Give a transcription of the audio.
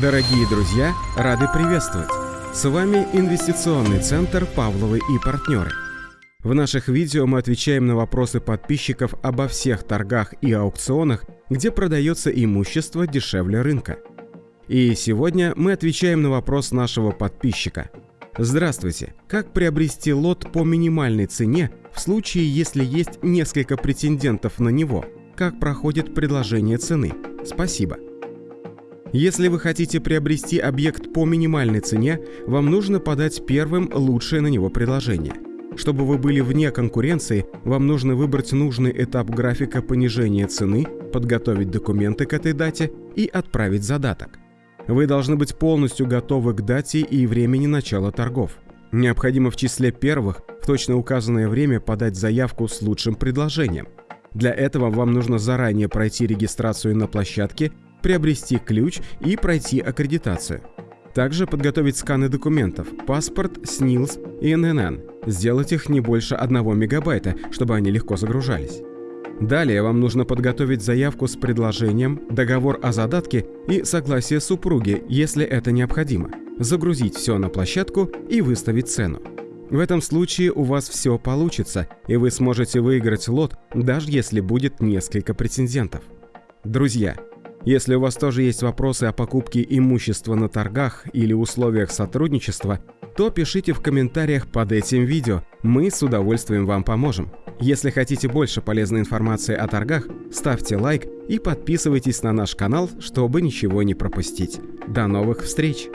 Дорогие друзья, рады приветствовать! С вами Инвестиционный центр «Павловы и партнеры». В наших видео мы отвечаем на вопросы подписчиков обо всех торгах и аукционах, где продается имущество дешевле рынка. И сегодня мы отвечаем на вопрос нашего подписчика. Здравствуйте! Как приобрести лот по минимальной цене в случае, если есть несколько претендентов на него? Как проходит предложение цены? Спасибо. Если вы хотите приобрести объект по минимальной цене, вам нужно подать первым лучшее на него предложение. Чтобы вы были вне конкуренции, вам нужно выбрать нужный этап графика понижения цены, подготовить документы к этой дате и отправить задаток. Вы должны быть полностью готовы к дате и времени начала торгов. Необходимо в числе первых в точно указанное время подать заявку с лучшим предложением. Для этого вам нужно заранее пройти регистрацию на площадке приобрести ключ и пройти аккредитацию. Также подготовить сканы документов, паспорт, СНИЛС и ННН. Сделать их не больше 1 мегабайта, чтобы они легко загружались. Далее вам нужно подготовить заявку с предложением, договор о задатке и согласие супруги, если это необходимо. Загрузить все на площадку и выставить цену. В этом случае у вас все получится, и вы сможете выиграть лот, даже если будет несколько претендентов. Друзья, если у вас тоже есть вопросы о покупке имущества на торгах или условиях сотрудничества, то пишите в комментариях под этим видео, мы с удовольствием вам поможем. Если хотите больше полезной информации о торгах, ставьте лайк и подписывайтесь на наш канал, чтобы ничего не пропустить. До новых встреч!